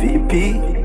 VP.